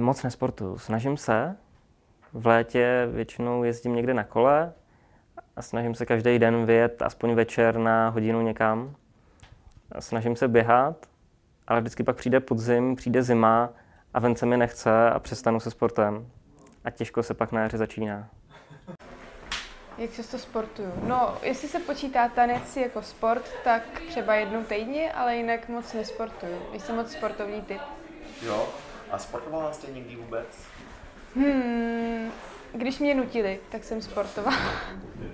Moc nesportuju. Snažím se. V létě většinou jezdím někde na kole a snažím se každý den vyjet aspoň večer na hodinu někam. A snažím se běhat, ale vždycky pak přijde podzim, přijde zima a ven se mi nechce a přestanu se sportem. A těžko se pak na jaře začíná. Jak často sportuju? No, jestli se počítá tanec jako sport, tak třeba jednou týdně, ale jinak moc nesportuju. Jsem moc sportovní typ. Jo. A sportovala jste někdy vůbec? Hmm, když mě nutili, tak jsem sportovala.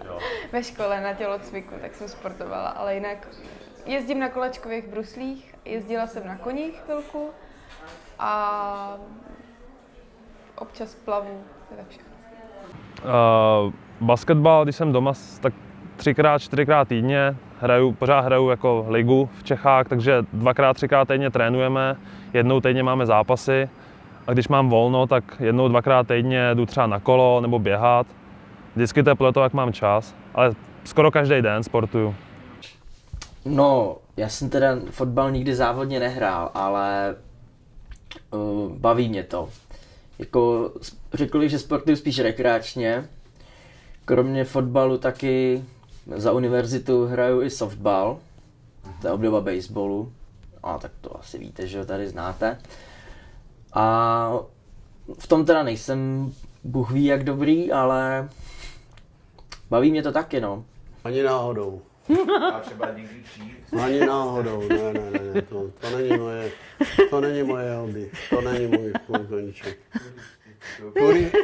Jo. Ve škole na tělocviku, tak jsem sportovala, ale jinak jezdím na kolečkových bruslích, jezdila jsem na koních chvilku a občas plavu, to je všechno. Uh, basketbal, když jsem doma, tak třikrát, čtyřikrát týdně. Hraju, pořád hraju jako ligu v Čechách, takže dvakrát, třikrát týdně trénujeme, jednou týdně máme zápasy. A když mám volno, tak jednou, dvakrát týdně jdu třeba na kolo nebo běhat. Vždycky to je podle toho, jak mám čas, ale skoro každý den sportuju. No, já jsem teda fotbal nikdy závodně nehrál, ale uh, baví mě to. Jako, řekl bych, že sportuju spíš rekreačně. Kromě fotbalu taky za univerzitu hraju i softball. To je obdoba baseballu. A tak to asi víte, že ho tady znáte. A v tom teda nejsem Bůh ví jak dobrý, ale baví mě to taky, no. Ani náhodou. A třeba někdy dřív? Ani náhodou, ne, ne, ne, ne to, to není moje, to není moje hobby, to není můj, koníček.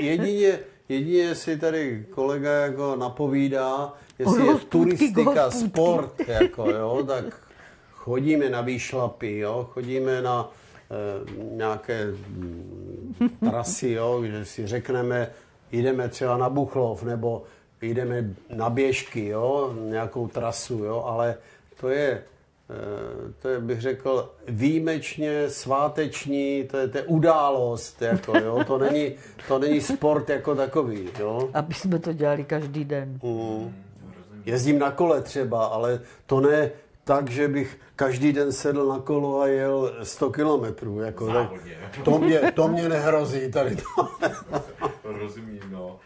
Jedině, jedině si tady kolega jako napovídá, jestli je turistika sport, jako jo, tak chodíme na výšlapy, jo, chodíme na eh, nějaké mm, trasy, jo, že si řekneme, jdeme třeba na Buchlov, nebo jdeme na běžky, jo, nějakou trasu, jo, ale to je, to je, bych řekl, výjimečně sváteční, to je, to je událost, jako, jo, to není, to není sport jako takový, jo. Aby jsme to dělali každý den. Mm. Jezdím na kole třeba, ale to ne tak, že bych každý den sedl na kolo a jel 100 kilometrů. Jako, to, mě, to mě nehrozí tady to. Rozumím, no.